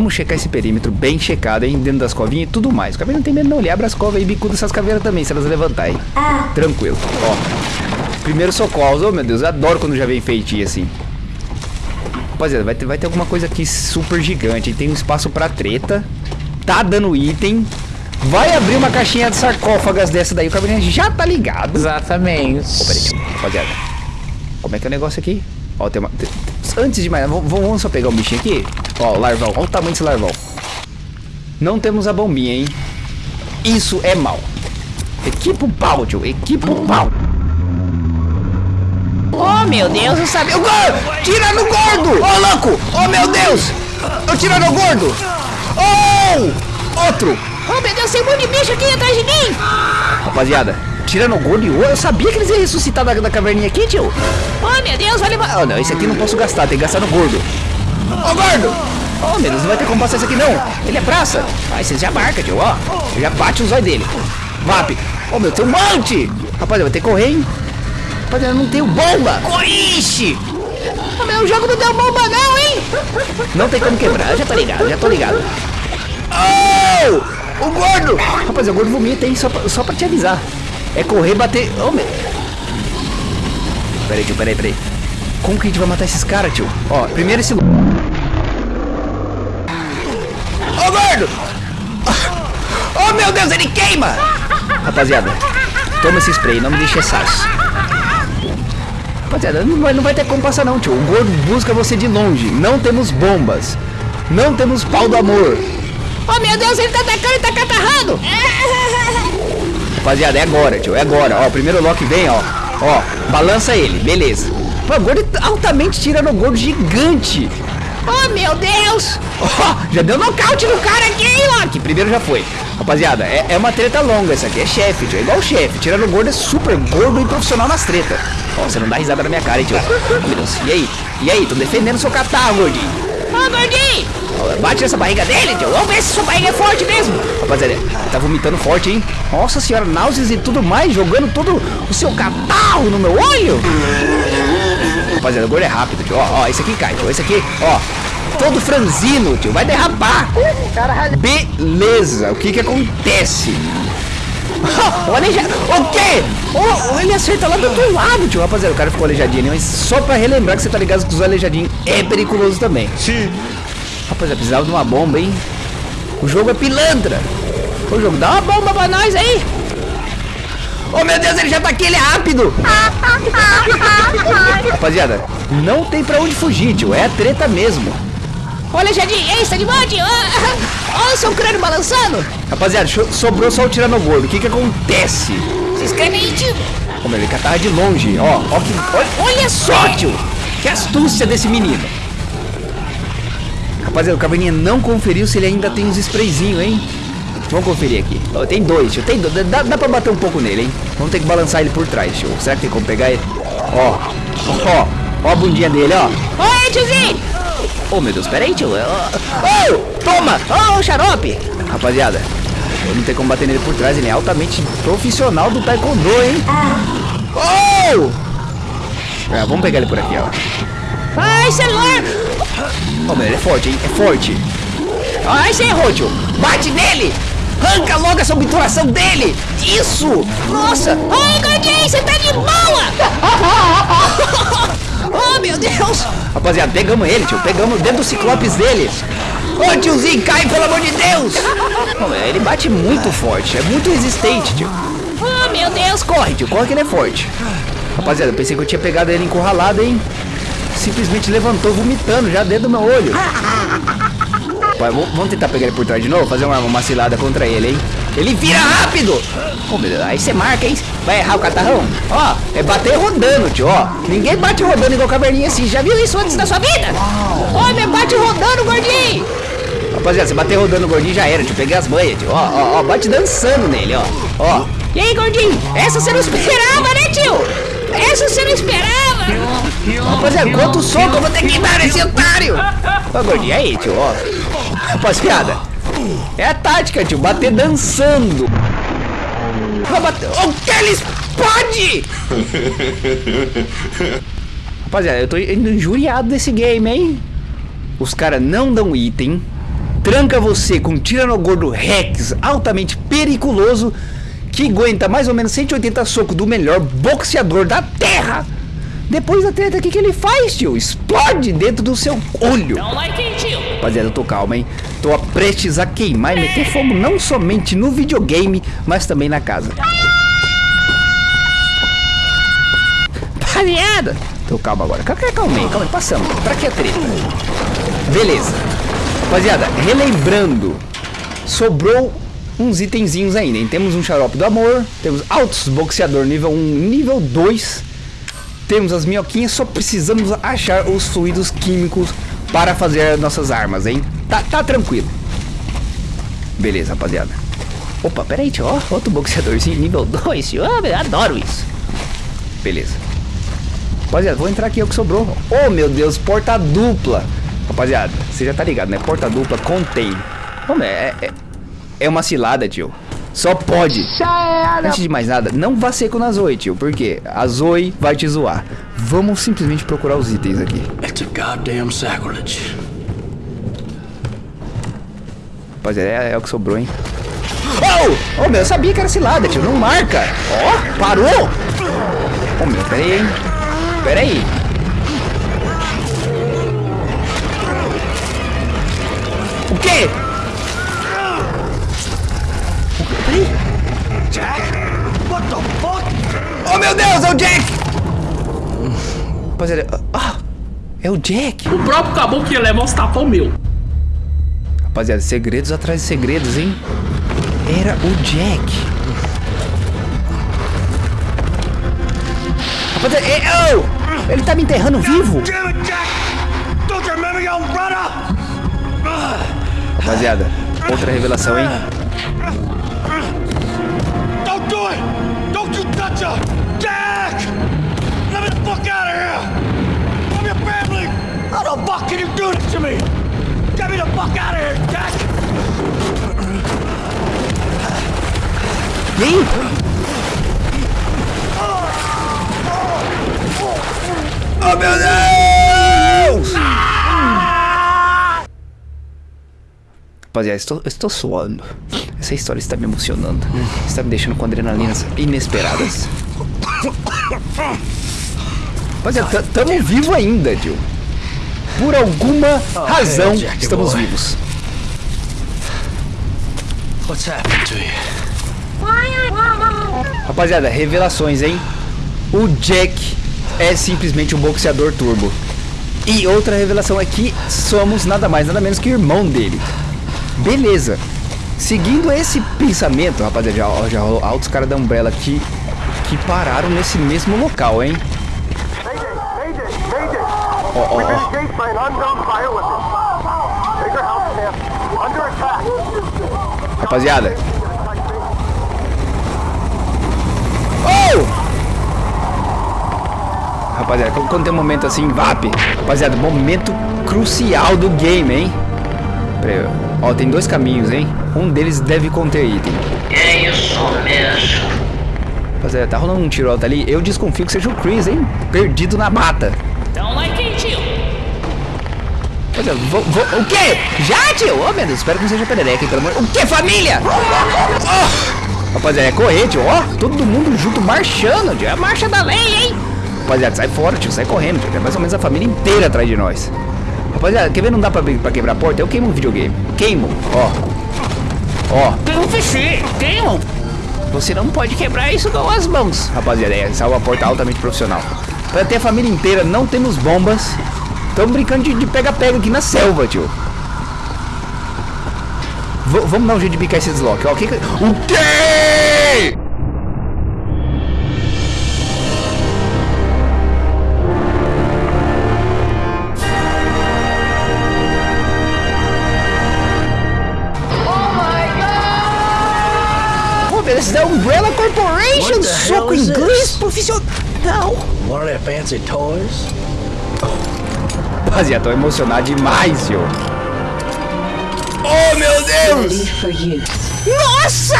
Vamos checar esse perímetro bem checado, hein? Dentro das covinhas e tudo mais. O cabelo não tem medo não, ele abre as covas e bicuda essas caveiras também, se elas levantarem. Tranquilo, ó. Primeiro socorro, oh meu Deus, eu adoro quando já vem feitinho assim. Rapaziada, vai ter, vai ter alguma coisa aqui super gigante. Tem um espaço pra treta. Tá dando item. Vai abrir uma caixinha de sarcófagas dessa daí. O cabelinho já tá ligado. Exatamente. Ô, peraí, rapaziada. Como é que é o negócio aqui? Ó, tem uma... Antes de mais, vamos, vamos só pegar o bichinho aqui. Ó, o larvão. Olha o tamanho desse larvão. Não temos a bombinha, hein? Isso é mal. Equipa o pau, tio. Equipa o pau. Oh, meu Deus, eu sabia. O gordo! Tira no gordo! Ô, louco! Oh, meu Deus! Eu tiro no gordo! Oh! Outro! Oh, meu Deus, tem um monte de bicho aqui atrás de mim. Rapaziada, tira no gordo e o... Eu sabia que eles iam ressuscitar da, da caverninha aqui, tio. Oh, meu Deus, vai levar. Ah, não, esse aqui não posso gastar, tem que gastar no gordo. Ô, gordo! Oh, meu Deus, não vai ter como passar esse aqui, não. Ele é praça. Aí você já marca, tio, ó. Já bate os olhos dele. Vap. Oh, meu, tem um monte. Rapaziada, vai ter que correr, hein? Rapaziada, não tenho bomba. Ixi. Oh, meu jogo não deu bomba, não, hein? Não tem como quebrar, já tô ligado, já tô ligado. Oh! O gordo! Rapaziada, o gordo vomita, hein? Só pra, só pra te avisar. É correr, bater... Oh, meu... Peraí, tio, peraí, peraí. Como que a gente vai matar esses caras, tio? Ó, primeiro esse... Ô, gordo! Oh, meu Deus, ele queima! Rapaziada, toma esse spray, não me deixe essas. Rapaziada, não vai, não vai ter como passar não, tio. O gordo busca você de longe. Não temos bombas. Não temos pau do amor. Oh, meu Deus, ele tá atacando e tá catarrando. Rapaziada, é agora, tio. É agora. Ó, o primeiro Loki vem, ó. Ó, balança ele. Beleza. Pô, o gordo tá altamente tirando o gordo gigante. Oh, meu Deus. Ó, já deu nocaute no cara aqui, hein, Loki? Primeiro já foi. Rapaziada, é, é uma treta longa essa aqui. É chefe, tio. É igual chefe. Tirando o gordo é super gordo e profissional nas tretas. Ó, você não dá risada na minha cara, hein, tio. Oh, meu Deus. E aí? E aí? Tô defendendo seu catarro, gordinho. Oh, gordinho. Ó, Bate nessa barriga dele, tio. Vamos ver se sua barriga é forte mesmo. Rapaziada, tá vomitando forte, hein? Nossa senhora, náuseas e tudo mais, jogando todo o seu catarro no meu olho. Rapaziada, o gordo é rápido, tio. Ó, ó, esse aqui cai, tio. Esse aqui, ó. Todo franzino, tio. Vai derrapar. Beleza. O que que acontece? o aleijado. O quê? Oh, ele acerta lá do outro lado, tio. Rapaziada, o cara ficou aleijadinho? Mas só pra relembrar que você tá ligado que os aleijadinhos é periculoso também. Sim. Rapaziada, precisava de uma bomba, hein? O jogo é pilantra. O jogo, dá uma bomba pra nós aí. Oh, meu Deus, ele já tá aqui, ele é rápido. Rapaziada, não tem pra onde fugir, tio. É a treta mesmo. Olha, Jardim, ei, está de monte. Olha o seu crânio balançando. Rapaziada, sobrou só o Tiranogordo. O que que acontece? Se inscreve aí, tio. Meu, ele catarra de longe. Ó, ó que... Olha, olha só, tio. Que astúcia desse menino. Rapaziada, o Caverninha não conferiu se ele ainda tem os sprayzinhos, hein? Vamos conferir aqui. Ó, tem dois, tio. Tem dois. Dá, dá pra bater um pouco nele, hein? Vamos ter que balançar ele por trás, tio. Será que tem como pegar ele? Ó, ó, ó a bundinha dele, ó. Oi, tiozinho. Oh, meu Deus, pera aí, tio. Oh, toma! Oh, xarope! Rapaziada, eu não tenho como bater nele por trás. Ele é altamente profissional do taekwondo, hein? Oh! Vamos pegar ele por aqui, ó. Ai, celular. Oh, meu, ele é forte, hein? É forte. Ai, você errou, tio. Bate nele! Arranca logo essa obturação dele! Isso! Nossa! Oi, gordinho, você tá de boa. oh, meu Deus. Rapaziada, pegamos ele, tio. Pegamos dentro do ciclopes dele. Ô, tiozinho, cai, pelo amor de Deus! Oh, meu, ele bate muito forte. É muito resistente, tio. Oh, meu Deus. Corre, tio, corre que ele é forte. Rapaziada, eu pensei que eu tinha pegado ele encurralado, hein? Simplesmente levantou vomitando já dentro do meu olho. Vamos vamos tentar pegar ele por trás de novo, fazer uma, uma cilada contra ele, hein? Ele vira rápido! Oh, meu Deus, aí você marca, hein? Vai errar o catarrão? Ó, é bater rodando, tio, ó. Ninguém bate rodando igual caverninha assim. Já viu isso antes da sua vida? Oh, me bate rodando, gordinho. Rapaziada, você bater rodando o gordinho já era, tio. Peguei as manhas, tio. Ó, ó, ó, bate dançando nele, ó. Ó. E aí, gordinho? Essa você não esperava, né, tio? Essa você não esperava. Rapaziada, quanto soco eu vou ter que dar nesse otário? Ô, gordinho, aí, tio, ó. Rapaziada, é a tática, tio, bater dançando. Vai bater... O que ele explode? Rapaziada, eu tô indo injuriado desse game, hein? Os caras não dão item. tranca você com um Tiranogordo Rex altamente periculoso que aguenta mais ou menos 180 socos do melhor boxeador da Terra. Depois da treta, o que, que ele faz, tio? Explode dentro do seu olho. Rapaziada, eu tô calma, hein? Tô prestes a queimar e meter fogo não somente no videogame, mas também na casa. Rapaziada! Tô calma agora. Calma, calma aí, calma aí, passamos. Pra que a treta? Beleza. Rapaziada, relembrando, sobrou uns itenzinhos ainda, hein? Temos um xarope do amor, temos altos boxeador nível 1, nível 2, temos as minhoquinhas, só precisamos achar os fluidos químicos para fazer nossas armas, hein? Tá, tá tranquilo. Beleza, rapaziada. Opa, peraí, tio, ó, outro boxeadorzinho nível 2, tio, eu adoro isso. Beleza. Rapaziada, vou entrar aqui, é o que sobrou. Oh, meu Deus, porta dupla. Rapaziada, você já tá ligado, né? Porta dupla contém. É, é, é uma cilada, tio. Só pode. Antes de mais nada, não vá seco na Zoe, tio. Porque a Zoe vai te zoar. Vamos simplesmente procurar os itens aqui. Goddamn sacrilege. Rapaziada, é, é o que sobrou, hein? Oh! Oh, meu, eu sabia que era cilada, tio. Não marca. Ó, oh, parou! Oh, meu, pera aí, hein? Pera aí. O quê? Jack? What the fuck? Oh meu Deus, é o Jack! Rapaziada, ah, é o Jack. O próprio caboclo ia levar os tapão meu. Rapaziada, segredos atrás de segredos, hein? Era o Jack. Rapaziada, é, oh, ele tá me enterrando vivo. Rapaziada, outra revelação, hein? Don't do it! Don't you touch her! The fuck can you do this to me? Get me the fuck out of here, Jack! Oh meu Deus! Rapaziada, estou, estou suando. Essa história está me emocionando. Está me deixando com adrenalinas inesperadas. Rapaziada, estamos vivos ainda, Jill. Por alguma razão, estamos vivos. Rapaziada, revelações, hein? O Jack é simplesmente um boxeador turbo. E outra revelação é que somos nada mais nada menos que irmão dele. Beleza. Seguindo esse pensamento, rapaziada, já, já rolou altos caras da Umbrella que, que pararam nesse mesmo local, hein? Ó, ó, ó. Rapaziada. Oh! Rapaziada, quando tem um momento assim, VAP. Rapaziada, momento crucial do game, hein? Peraí, ó, tem dois caminhos, hein? Um deles deve conter item. É isso mesmo. Rapaziada, tá rolando um tiro alto ali. Eu desconfio que seja o Chris, hein? Perdido na mata. Rapaziada, vou, vou, o quê? Já, tio? Oh, meu Deus, espero que não seja perereca, pelo amor... O quê, família? Oh! Rapaziada, é correr, tio. Ó, oh, todo mundo junto marchando, tio. É a marcha da lei, hein? Rapaziada, sai fora, tio. Sai correndo, tio. É mais ou menos a família inteira atrás de nós. Rapaziada, quer ver? Não dá pra, pra quebrar a porta? Eu queimo o videogame. Queimo, ó. Ó. Tem um PC, queimo. Você não pode quebrar isso com as mãos. Rapaziada, é, salva a porta altamente profissional. Pra ter a família inteira, não temos bombas. Estamos brincando de pega-pega aqui na selva, tio. V vamos dar um jeito de picar esse desloque. Ó, o que que... O quê? Esse da Umbrella Corporation, soco inglês profissional. One of their fancy toys? Rapaziada, tô emocionado demais, senhor. Oh, meu Deus! Nossa!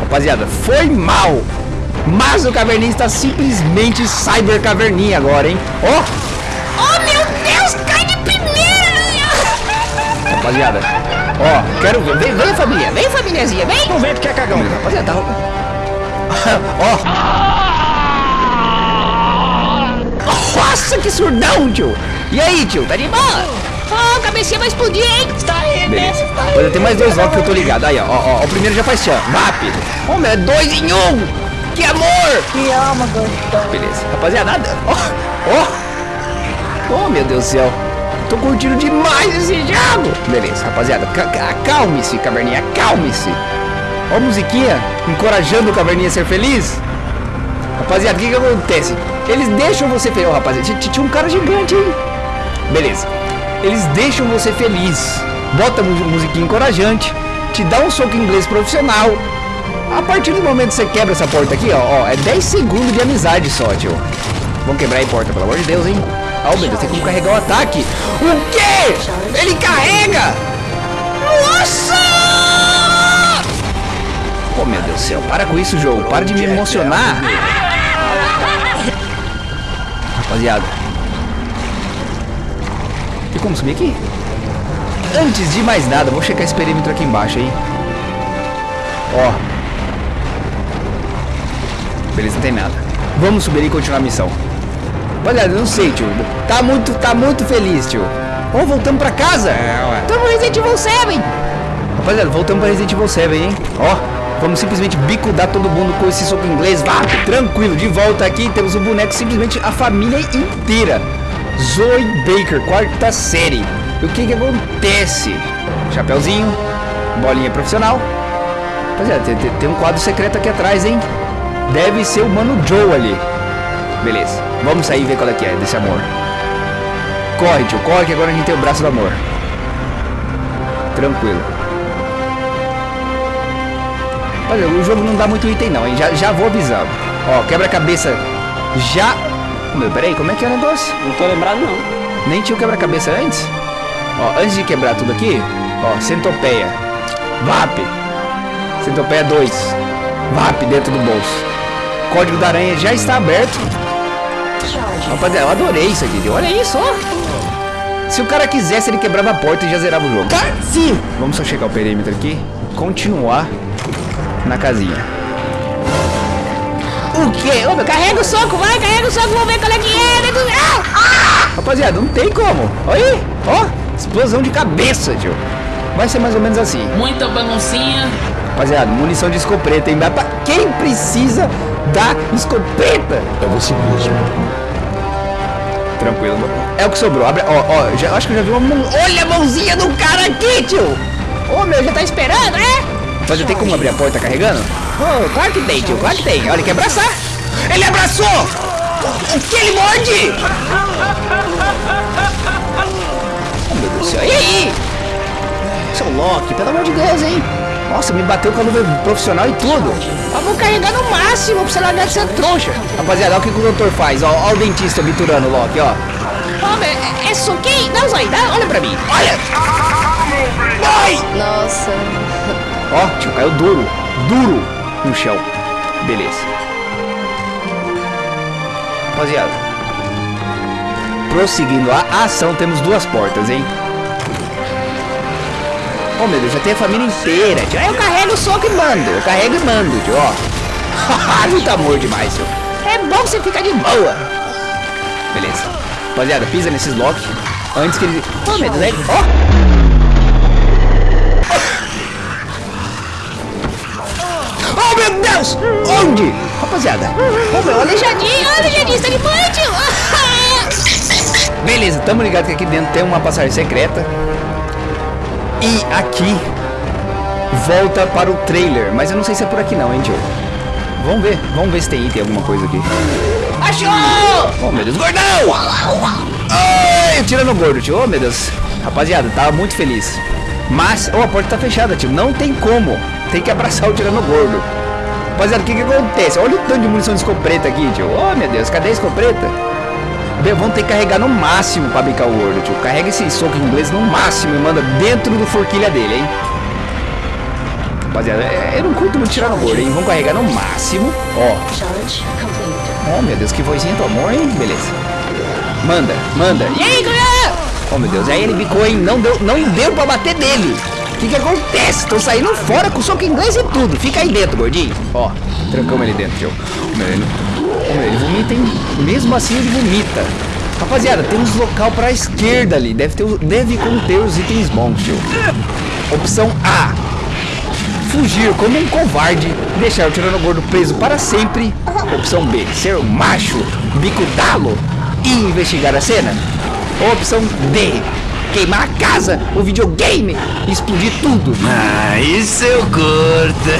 Rapaziada, foi mal. Mas o Caverninha está simplesmente Cyber Caverninha agora, hein? Ó! Oh. Oh, meu Deus, cai de primeira! Rapaziada, ó, quero ver. Vem, vem família, vem famíliazinha, vem. Não vem porque é cagão. Rapaziada, tá... ó. Nossa, que surdão, tio. E aí, tio, tá de boa? Ó, cabecinha vai explodir, hein? Está aí, Beleza. Olha, tem mais dois locks que eu tô ligado. Aí, ó, ó, ó, o primeiro já faz assim, ó. Rápido. Ô, meu, é dois em um. Que amor. Que alma gostosa. Beleza. Rapaziada, ó, ó. Oh, meu Deus do céu. Tô curtindo demais esse jogo. Beleza, rapaziada. ca- ca- Acalme-se, caverninha. Acalme-se. Ó a musiquinha encorajando o caverninha a ser feliz. Rapaziada, o que que acontece? Eles deixam você feliz. Ó, t- t- tinha um cara gigante, hein? Beleza. Eles deixam você feliz. Bota mu- musiquinha encorajante. Te dá um soco inglês profissional. A partir do momento que você quebra essa porta aqui, ó, ó, é 10 segundos de amizade só, tio. Vamos quebrar aí a porta, pelo amor de Deus, hein? Ah, meu Deus, tem como carregar o ataque. O quê? Ele carrega! Nossa! Oh, meu Deus do céu, para com isso, jogo. Para de me emocionar. Rapaziada. Tem como subir aqui? Antes de mais nada, vou checar esse perímetro aqui embaixo, hein? Ó. Beleza, não tem nada. Vamos subir e continuar a missão. Olha, não sei, tio. Tá muito, tá muito feliz, tio. Ó, voltamos pra casa. É. Tamo Resident Evil 7. Rapaziada, voltamos pra Resident Evil 7, hein? Ó, vamos simplesmente bicudar todo mundo com esse soco inglês. Vá, tranquilo, de volta aqui. Temos o boneco, simplesmente a família inteira. Zoe Baker, quarta série. E o que que acontece? Chapeuzinho, bolinha profissional. Rapaziada, tem, tem- tem um quadro secreto aqui atrás, hein? Deve ser o Mano Joe ali. Beleza, vamos sair e ver qual é que é desse amor. Corre, tio, corre que agora a gente tem o braço do amor. Tranquilo. Olha, o jogo não dá muito item não, hein? Já, já vou avisando. Ó, quebra-cabeça já... Meu, peraí, como é que é o negócio? Não tô lembrado, não. Nem tinha o quebra-cabeça antes? Ó, antes de quebrar tudo aqui, ó, centopeia. VAP. Centopeia 2. VAP dentro do bolso. Código da aranha já está aberto. Rapaziada, eu adorei isso aqui. Olha isso, ó. Se o cara quisesse, ele quebrava a porta e já zerava o jogo. Sim. Vamos só checar o perímetro aqui. Continuar na casinha. O quê? Ô, meu, carrega o soco, vai, carrega o soco, vamos ver qual é que é. Ah! Ah! Rapaziada, não tem como. Olha aí, ó. Explosão de cabeça, tio. Vai ser mais ou menos assim. Muita baguncinha. Rapaziada, munição de escopeta, hein? Pra quem precisa da escopeta? É você mesmo. Tranquilo. É o que sobrou. Abre, ó, ó, já, acho que eu já vi uma mão. Olha a mãozinha do cara aqui, tio. Ô, meu, já tá esperando, é? Mas já tem como abrir a porta carregando? Oh, claro que tem, tio. Claro que tem. Olha, ele quer abraçar. Ele abraçou! O que ele morde? Oh, meu Deus do céu. E aí? Seu Loki, pelo amor de Deus, hein? Nossa, me bateu com a luva profissional e tudo. Vamos carregar no máximo pra você largar de ser trouxa. Rapaziada, olha o que que o doutor faz. Ó, ó o dentista obturando o Loki, ó. Meu, é, é suquinho? Dá, Zói, dá, olha pra mim. Olha! Vai! Nossa. Ó, tio, caiu duro. Duro no chão. Beleza. Rapaziada. Prosseguindo a ação, temos duas portas, hein? Oh, meu Deus, já tem a família inteira, tio. Eu carrego o soco e mando. Eu carrego e mando, tio, ó. Muito amor demais, tio. É bom você ficar de boa. Beleza. Rapaziada, pisa nesses blocos antes que ele... Oh, meu Deus. Ó! Oh, meu Deus! Onde? Rapaziada. Ô, meu, aleijadinho, aleijadinho, boa, tio. Beleza, tamo ligado que aqui dentro tem uma passagem secreta. E aqui volta para o trailer. Mas eu não sei se é por aqui não, hein, tio. Vamos ver, vamos ver se tem item, alguma coisa aqui. Achou! Oh, meu Deus, gordão! Ai, tirando o gordo, tio. Oh, meu Deus. Rapaziada, tava muito feliz. Mas, oh, a porta tá fechada, tio. Não tem como. Tem que abraçar o tirando gordo. Rapaziada, o que que acontece? Olha o tanto de munição de escopeta aqui, tio. Oh, meu Deus, cadê a escopeta? Bem, vamos ter que carregar no máximo pra bicar o gordo, tio. Carrega esse soco inglês no máximo e manda dentro do forquilha dele, hein? Rapaziada, é- eu não curto muito tirar no gordo, hein? Vamos carregar no máximo. Ó. Oh, meu Deus, que vozinha do amor, hein? Beleza. Manda, manda. E aí, galera? Oh, meu Deus. Aí ele bicou, hein? Não deu, não deu pra bater nele. Que que acontece? Tô saindo fora com soco inglês e tudo. Fica aí dentro, gordinho. Ó, trancamos ele dentro, tio. Ele, vomita, hein? Mesmo assim ele vomita. Rapaziada, tem uns local pra esquerda ali. Deve, ter, deve conter os itens bons, tio. Opção A. Fugir como um covarde, deixar o tirano preso para sempre. Opção B. Ser macho, bicudá-lo e investigar a cena. Opção D. Queimar a casa, o videogame, explodir tudo. Ah, isso eu curto.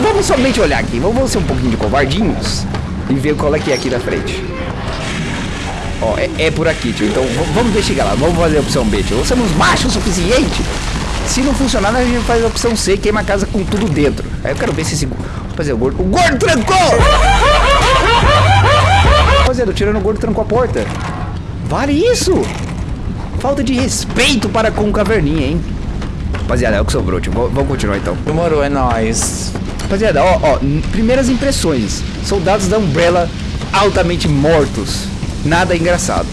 Vamos somente olhar aqui. Vamos ser um pouquinho de covardinhos e ver qual é que é aqui na frente. Ó, é, é por aqui, tio. Então vamos investigar lá. Vamos fazer a opção B, tio. Somos machos o suficiente. Se não funcionar, a gente faz a opção C, queima a casa com tudo dentro. Aí eu quero ver se esse. Rapaziada, o gordo. O gordo trancou! Rapaziada, tirando o gordo trancou a porta. Vale isso! Falta de respeito para com o caverninha, hein? Rapaziada, é o que sobrou, tio. Vamos continuar então. Demorou, é nóis. Rapaziada, ó, ó, primeiras impressões. Soldados da Umbrella altamente mortos. Nada engraçado.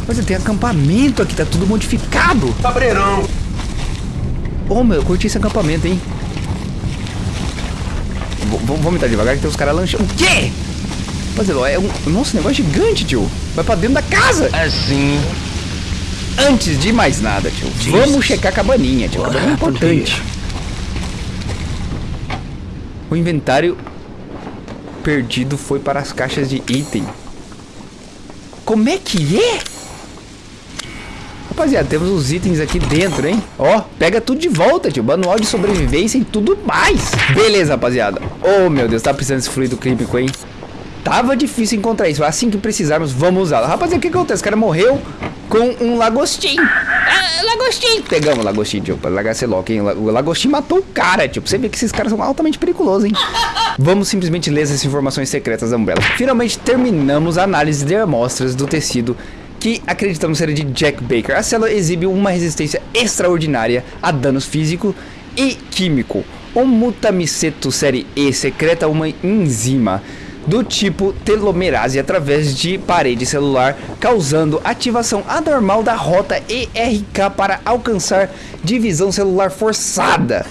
Rapaziada, tem acampamento aqui, tá tudo modificado. Cabreirão. Ô, meu, eu curti esse acampamento, hein? V- Vamos entrar devagar que tem os caras lanchando. O quê? Rapaziada, é um... Nossa, um negócio gigante, tio. Vai pra dentro da casa. Assim. Antes de mais nada, tio, vamos checar a cabaninha, tio. A cabaninha é importante. O inventário perdido foi para as caixas de item. Como é que é? Rapaziada, temos os itens aqui dentro, hein? Ó, pega tudo de volta, tio. Manual de sobrevivência e tudo mais. Beleza, rapaziada. Oh, meu Deus, tá precisando desse fluido químico, hein? Tava difícil encontrar isso. Assim que precisarmos, vamos usá-lo. Rapaziada, o que acontece? O cara morreu com um lagostim. Ah, lagostim. Pegamos o lagostim, esse lock, hein? O lagostim matou o cara, tio. Pra você ver que esses caras são altamente perigosos, hein? Vamos simplesmente ler essas informações secretas da Umbrella. Finalmente terminamos a análise de amostras do tecido que acreditamos ser de Jack Baker. A célula exibe uma resistência extraordinária a danos físico e químico. O mutamiceto série E secreta uma enzima do tipo telomerase através de parede celular, causando ativação anormal da rota ERK para alcançar divisão celular forçada,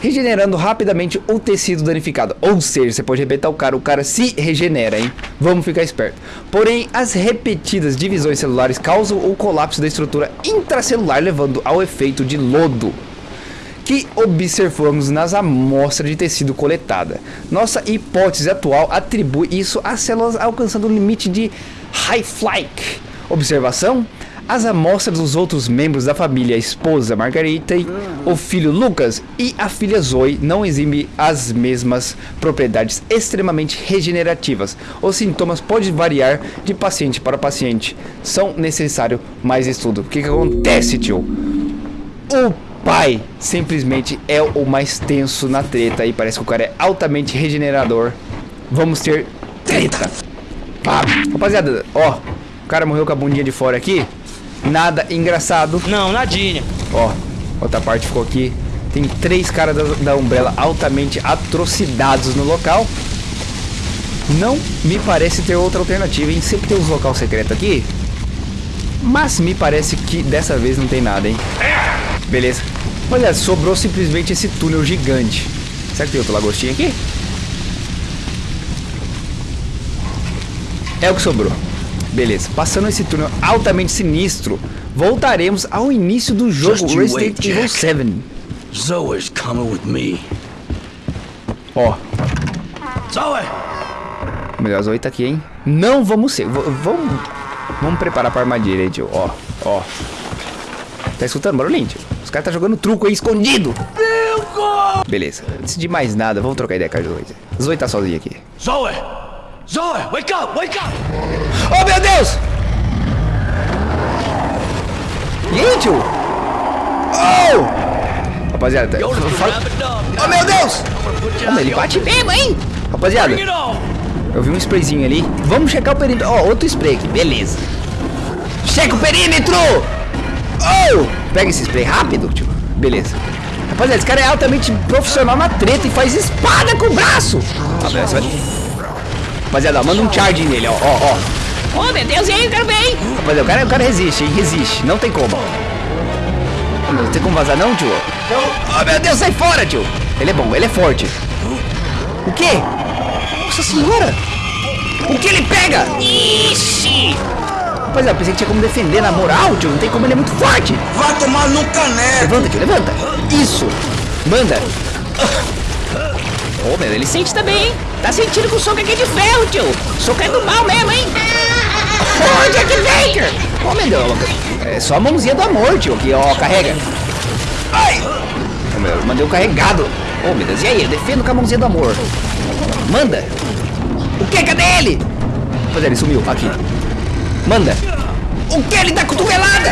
regenerando rapidamente o tecido danificado. Ou seja, você pode arrebentar o cara, o cara se regenera, hein? Vamos ficar esperto. Porém, as repetidas divisões celulares causam o colapso da estrutura intracelular, levando ao efeito de lodo que observamos nas amostras de tecido coletada. Nossa hipótese atual atribui isso às células alcançando o limite de High-Flyke. Observação? As amostras dos outros membros da família, a esposa Margarita, o filho Lucas e a filha Zoe não exibem as mesmas propriedades extremamente regenerativas. Os sintomas podem variar de paciente para paciente. São necessário mais estudo. O que, que acontece, tio? O pai simplesmente é o mais tenso na treta e parece que o cara é altamente regenerador. Vamos ter treta. Pá. Rapaziada, ó, o cara morreu com a bundinha de fora aqui. Nada engraçado. Não, nadinha. Ó, outra parte ficou aqui. Tem três caras da, da Umbrella altamente atrocidades no local. Não me parece ter outra alternativa, hein? Sempre tem uns local secreto aqui. Mas me parece que dessa vez não tem nada, hein? Beleza. Olha, sobrou simplesmente esse túnel gigante. Será que tem outro lagostinho aqui? É o que sobrou. Beleza. Passando esse túnel altamente sinistro, voltaremos ao início do jogo Resident Evil Jack. 7. Zoe's coming with me. Ó, Zoe! melhor Zoe tá aqui, hein? Não vamos ser. Vamos. Vamos preparar pra armadilha tio. Ó, ó. Tá escutando barulhinho, tio? Os caras tá jogando truco aí escondido. Beleza. Antes de mais nada, vamos trocar ideia com a Zoe. Zoe tá sozinha aqui. Zoe! Zoe, wake up, wake up! Oh, meu Deus! E aí, tio? Oh! Rapaziada, the fala... Oh, meu Deus! Oh, out ele bate mesmo, hein? Rapaziada, eu vi um sprayzinho ali. Vamos checar o perímetro. Ó, outro spray aqui, beleza. Checa o perímetro! Oh! Pega esse spray rápido, tio. Beleza. Rapaziada, esse cara é altamente profissional na treta e faz espada com o braço. Rapaziada, você vai- Rapaziada, ó, manda um charge nele, ó, ó, ó. Oh, meu Deus, e aí, eu quero ver, hein? Rapaziada, o cara, o cara resiste, hein? Resiste. Não tem como. Não tem como vazar não, tio? Oh, meu Deus, sai fora, tio. Ele é bom, ele é forte. O quê? Nossa senhora. O que ele pega? Ixi! Rapaziada, eu pensei que tinha como defender na moral, tio. Não tem como, ele é muito forte. Vai tomar no caneco! Levanta, tio, levanta. Isso. Manda. Oh, meu, ele sente também, hein? Tá sentindo que o soco aqui é de ferro, tio. O soco é do mal mesmo, hein? Oh, Jack Baker! Oh, meu Deus. É só a mãozinha do amor, tio. Aqui, ó, carrega. Ai. Oh, meu, mandei um carregado. Oh, meu Deus. E aí? Eu defendo com a mãozinha do amor. Manda. O que? Cadê ele? Rapaziada, ele sumiu. Aqui. Manda. O que? Ele dá cotovelada.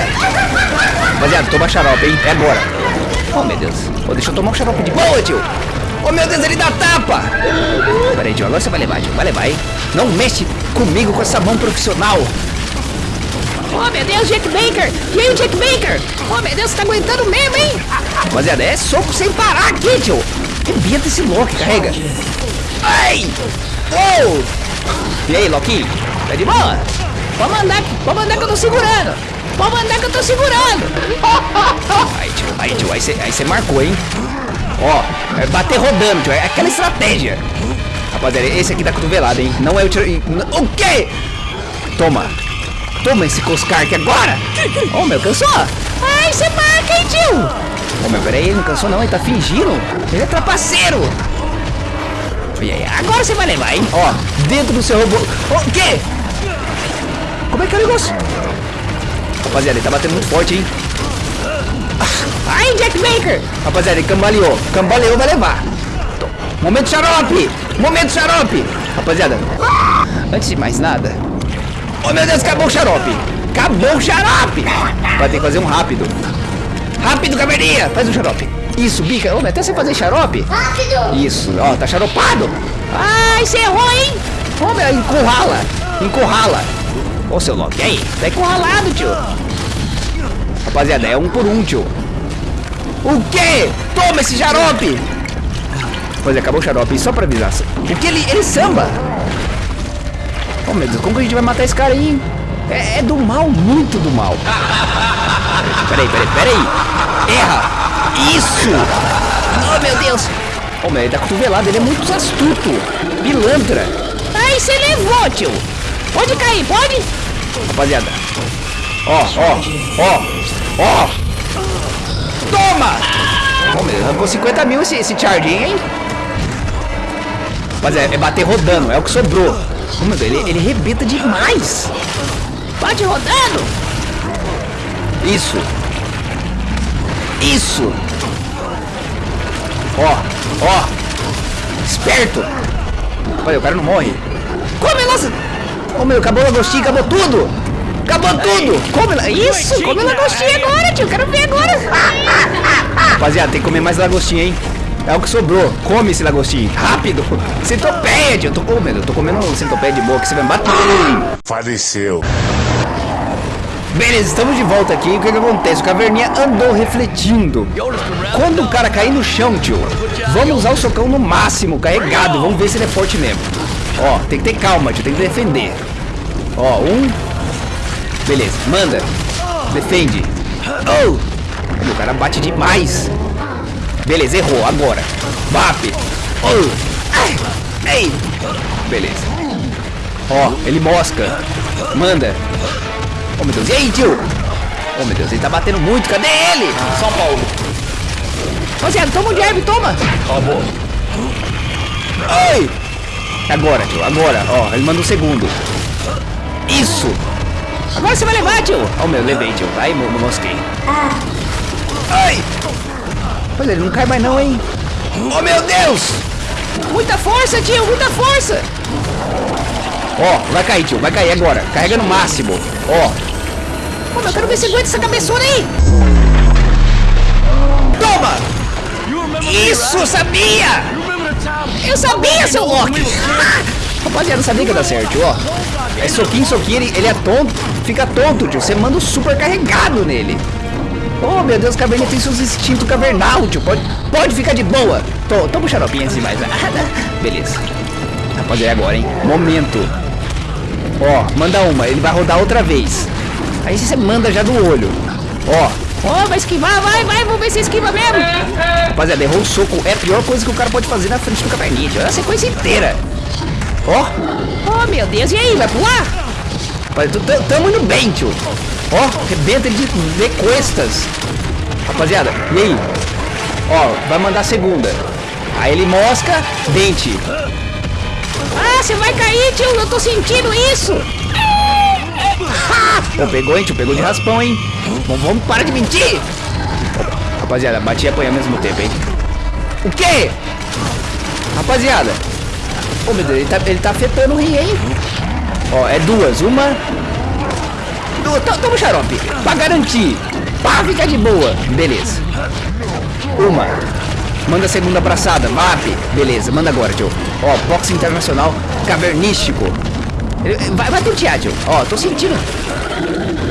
Rapaziada, toma xarope, hein? É agora. Oh, meu Deus. Oh, deixa eu tomar um xarope de boa, tio. Oh, meu Deus, ele dá tapa. Peraí, tio. Agora você vai levar, tio. Vai levar, hein? Não mexe comigo com essa mão profissional. Oh, meu Deus, Jack Baker! E aí, Jack Baker? Oh, meu Deus, você tá aguentando mesmo, hein? Rapaziada, é soco sem parar aqui, tio. Rebenta esse Loki, carrega. Ai! Oh! E aí, Loki? Tá de boa? Pode mandar, pode mandar que eu tô segurando. Pode mandar que eu tô segurando. Aí, tio, aí, tio, aí você marcou, hein? Ó, é bater rodando, tio, é aquela estratégia. Rapaziada, esse aqui dá cotovelada, hein? Não é o tiro... O quê? Toma. Toma esse Coscar aqui agora. Oh, meu, cansou? Ai, você marca, hein, tio? Ô, meu, peraí, ele não cansou não, ele tá fingindo. Ele é trapaceiro. Aí, agora você vai levar, hein? Ó, dentro do seu robô. O quê? Como é que é o negócio? Rapaziada, ele tá batendo muito forte, hein? Ai, Jack Baker! Rapaziada, ele cambaleou. Cambaleou, vai levar. Tô. Momento xarope! Momento xarope! Rapaziada, antes de mais nada... Oh, meu Deus, acabou o xarope! Acabou o xarope! Vai ter que fazer um rápido. Rápido, caverninha! Faz o xarope. Isso, bica. Ô, até você fazer xarope. Rápido! Isso, ó, tá xaropado. Ai, você errou, hein? Ô, meu, encurrala. Encurrala. Ô, seu Loki, aí? Tá encurralado, tio. Rapaziada, é um por um, tio. O quê? Toma esse xarope! Pois é, acabou o xarope, só pra avisar. O que ele, ele samba? Oh, meu Deus, como que a gente vai matar esse cara aí? É, é do mal, muito do mal. Peraí, peraí, peraí. Erra! Isso! Oh, meu Deus! Oh, meu, ele tá cotovelado, ele é muito astuto. Pilantra. Ai, você levou, tio. Pode cair, pode? Rapaziada. Ó, ó, ó, ó. Toma! Meu, arrancou 50 mil esse, esse charging, hein? Rapaziada, é bater rodando, é o que sobrou. Oh, meu Deus, ele, ele rebenta demais. Pode rodando. Isso. Isso. Ó, ó. Esperto. Olha, o cara não morre. Come, nossa. Oh, meu, acabou o lagostinho, acabou tudo. Acabou tudo. Come, la- Isso, come lagostinha agora, tio. Quero ver agora. Rapaziada, tem que comer mais lagostinho, hein? É o que sobrou. Come esse lagostinho. Rápido. Centopédia. Eu tô, meu, eu tô comendo um centopédia de boa que você vai me bater. Faleceu. Beleza, estamos de volta aqui. O que que acontece? O Caverninha andou refletindo. Quando o cara cair no chão, tio, vamos usar o socão no máximo, carregado. Vamos ver se ele é forte mesmo. Ó, tem que ter calma, tio. Tem que defender. Ó, um. Beleza, manda. Defende. Oh! O cara bate demais. Beleza, errou. Agora. Bap. Oh! Ei! Beleza. Ó, ele mosca. Manda. Oh, meu Deus. E aí, tio? Oh, meu Deus. Ele tá batendo muito. Cadê ele? São Paulo. Rapaziada, toma um jab, toma. Acabou. Ai! Agora, tio. Agora. Ó, ele manda um segundo. Isso. Agora você vai levar, tio. Oh, meu. Levei, tio. Ai, mo- mo- mosquei. Ai! Pois ele não cai mais não, hein? Oh, meu Deus! Muita força, tio. Muita força. Ó, vai cair, tio. Vai cair agora. Carrega no máximo. Ó. Pô, eu quero ver se aguenta essa cabeçona aí. Toma! Isso, sabia! Eu sabia, seu Loki. Rapaziada, sabia que ia dar certo, ó. É soquinho, soquinho, ele, ele é tonto, fica tonto, tio. Você manda um super carregado nele. Oh, meu Deus, caverninha tem seus instintos cavernal, tio. Pode, pode ficar de boa. Tô, toma um xaropinho antes de mais nada. Beleza. Rapaziada, é agora, hein? Momento. Ó, manda uma. Ele vai rodar outra vez. Aí você manda já do olho. Ó. Ó, vai esquivar, vai, vai, vamos ver se esquiva mesmo. Rapaziada, errou o soco. É a pior coisa que o cara pode fazer na frente do caverninha. Olha a sequência inteira. Ó. Oh, meu Deus, e aí, vai pular? Rapaz, tu- tu- tamo indo bem, tio. Ó, rebenta ele de, de costas. Rapaziada, e aí? Ó, vai mandar a segunda. Aí ele mosca, dente. Ah, você vai cair, tio, eu tô sentindo isso. Pô, pegou, hein, tio? Pegou de raspão, hein? Vamos, vamos parar de mentir. Rapaziada, bati e apanhei ao mesmo tempo, hein? O quê? Rapaziada. Ô, meu Deus, ele tá, ele tá afetando o rim, hein? Ó, é duas. Uma... Du- to- Toma xarope. Pra garantir. Pra ficar de boa. Beleza. Uma. Manda a segunda abraçada. VAP. Beleza, manda agora, tio. Ó, boxe internacional cavernístico. Vai, vai tutear, tio. Ó, tô sentindo.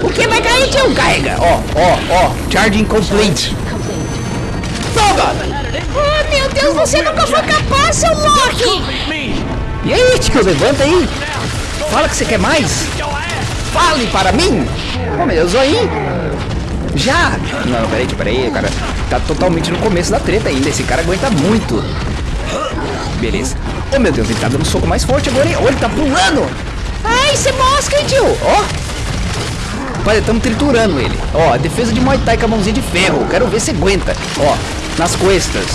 O que vai cair, tio? Carrega. Ó, ó, ó. Charging complete. Toma! Oh, meu Deus, você nunca foi capaz, seu Loki. E aí, tio, levanta aí. Fala que você quer mais. Fale para mim. Ô, meu Deus, zoinho. Já. Não, peraí, peraí, cara. Tá totalmente no começo da treta ainda. Esse cara aguenta muito. Beleza. Ô, meu Deus, ele tá dando soco mais forte agora, hein? Ô, ele tá pulando. Ai, você mosca, hein, tio? Ó. Olha, estamos triturando ele. Ó, defesa de Muay Thai com a mãozinha de ferro. Quero ver se aguenta. Ó, nas costas.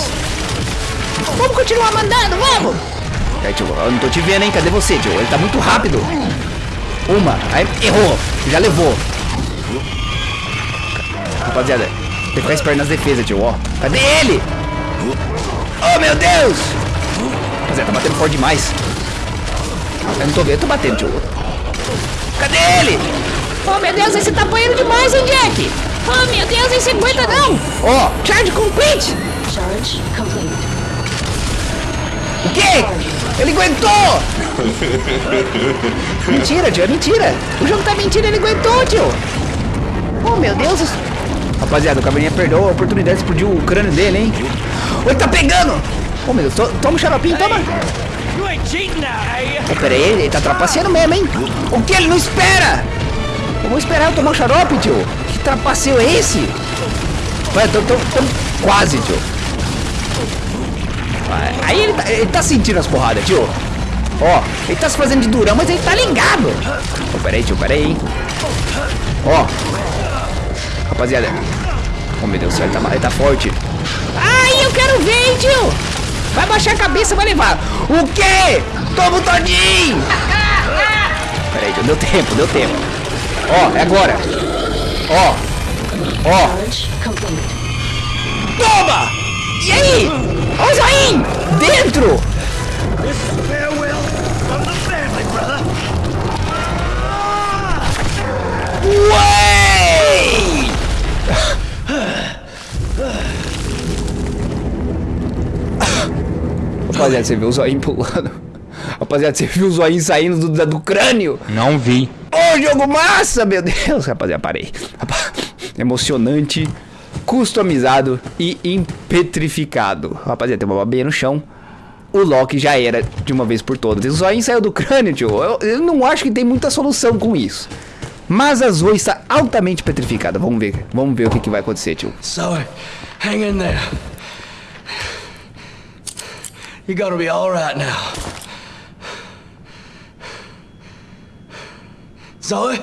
Vamos continuar mandando, vamos. É, tio, eu não tô te vendo, hein? Cadê você, tio? Ele tá muito rápido. Uma. Aí, errou. Já levou. Rapaziada, tem que ficar esperto nas defesas, tio, ó. Cadê ele? Oh, meu Deus! Rapaziada, tá batendo forte demais. Eu não tô vendo, eu tô batendo, tio. Cadê ele? Oh, meu Deus, esse tá apanhando demais, hein, Jack? Oh, meu Deus, esse aguenta não. Ó, Charge complete. o quê? Ele aguentou! mentira, tio, é mentira. O jogo tá mentindo, ele aguentou, tio. Oh, meu Deus. Rapaziada, o Caverninha perdeu a oportunidade de explodir o crânio dele, hein? Ele tá pegando! Ô, meu Deus, to- toma o xaropinho, toma! Ô, pera ele tá trapaceando mesmo, hein? O que? Ele não espera! Vamos esperar eu tomar o xarope, tio. Que trapaceio é esse? Vai, tô, tô, tô quase, tio. Aí ele tá, ele tá sentindo as porradas, tio. Ó, ele tá se fazendo de durão, mas ele tá ligado. Ô, pera aí, tio, pera aí, hein? Ó, rapaziada. Oh, meu Deus do céu, ele tá, ele tá forte. Ai, eu quero ver, hein, tio. Vai baixar a cabeça, vai levar. O quê? Toma o todinho! Peraí, deu tempo, deu tempo. Ó, é agora. Ó, ó. Toma! E aí? Ó o zoinho! Dentro! Ué! Rapaziada, você viu o zoinho pulando? Rapaziada, você viu o zoinho saindo do, do crânio? Não vi. Ô, jogo massa, meu Deus. Rapaziada, parei. Rapa- Emocionante, customizado e impetrificado. Rapaziada, tem uma babinha no chão. O Loki já era de uma vez por todas. O zoinho saiu do crânio, tio. Eu, eu não acho que tem muita solução com isso. Mas a Zoe está altamente petrificada. Vamos ver. Vamos ver o que, que vai acontecer, tio. Zoe, hang in there. You're gonna be all right now. Zoe?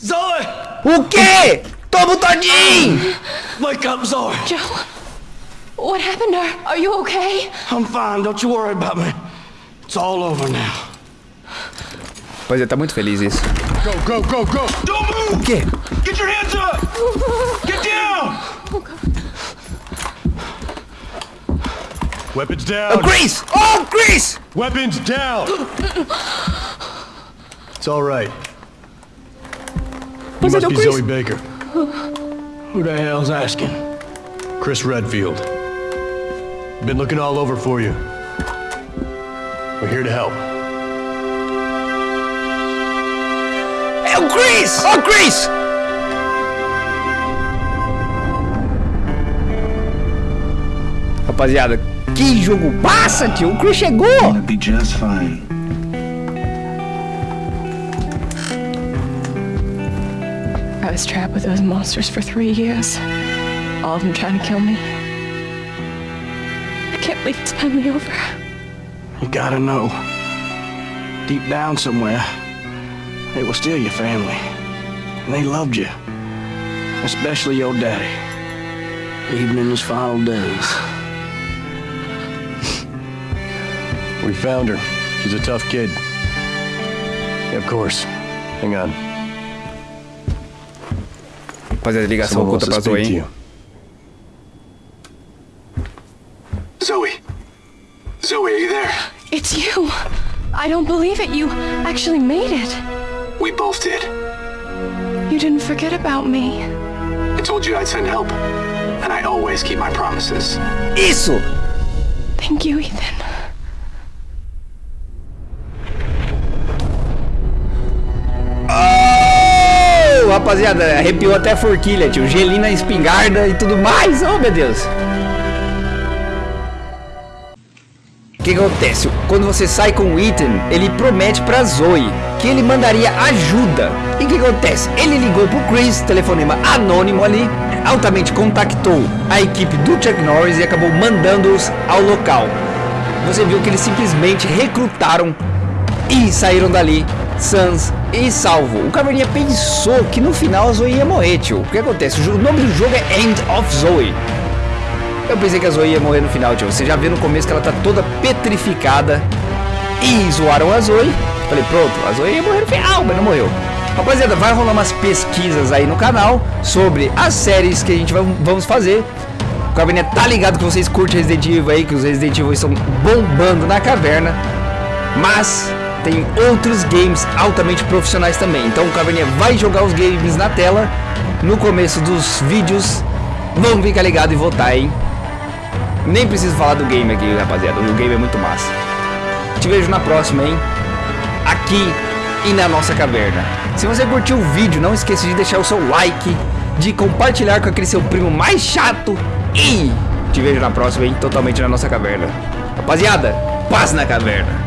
Zoe! O quê? Toma o todinho! Wake up, Zoe! Joe, what happened? Are, are you okay? I'm fine, don't you worry about me. It's all over now. Pois é, tá muito feliz isso. Go, go, go, go. Don't O move. quê? Get your hands up. Get down. Weapons down! Oh, down. Chris! Oh, Chris! Weapons down. It's all right. You Was it must be Chris? Zoe Baker. Who the hell's asking? Chris Redfield. Been looking all over for you. We're here to help. Oh, Chris! Oh, o Chris! Rapaziada, Que jogo massa, tio. O Chris chegou. Be just fine. I was trapped with those monsters for three years. All of them trying to kill me. I can't believe it's finally over. You gotta know. Deep down somewhere, they were still your family. And they loved you. Especially your daddy. Even in his final days. We found her. She's a tough kid. Yeah, of course. Hang on. Rapaziada, ligação Someone wants oculta to pra Zoe, to hein? you. Zoe. Zoe, are you there? It's you. I don't believe it. You actually made it. We both did. You didn't forget about me. I told you I'd send help. And I always keep my promises. Isso! Thank you, Ethan. Rapaziada, arrepiou até a forquilha, tio. Gelinho na espingarda e tudo mais. Oh, meu Deus. O que, acontece? Quando você sai com o Ethan, ele promete pra Zoe que ele mandaria ajuda. E o que acontece? Ele ligou pro Chris, telefonema anônimo ali, altamente contactou a equipe do Chuck Norris e acabou mandando-os ao local. Você viu que eles simplesmente recrutaram e saíram dali sans e salvo. O Caverninha pensou que no final a Zoe ia morrer, tio. O que acontece? O, nome do jogo é End of Zoe. Eu pensei que a Zoe ia morrer no final, tio. Você já viu no começo que ela tá toda petrificada. E zoaram a Zoe. Falei, pronto, a Zoe ia morrer no final, mas não morreu. Rapaziada, vai rolar umas pesquisas aí no canal sobre as séries que a gente vamos fazer. O Caverninha tá ligado que vocês curtem Resident Evil aí, que os Resident Evil estão bombando na caverna. Mas tem outros games altamente profissionais também. Então o Caverninha vai jogar os games na tela no começo dos vídeos. Vamos ficar ligado e votar, hein? Nem preciso falar do game aqui, rapaziada. O game é muito massa. Te vejo na próxima, hein? Aqui e na nossa caverna. Se você curtiu o vídeo, não esqueça de deixar o seu like, de compartilhar com aquele seu primo mais chato e te vejo na próxima, hein? Totalmente na nossa caverna. Rapaziada, paz na caverna.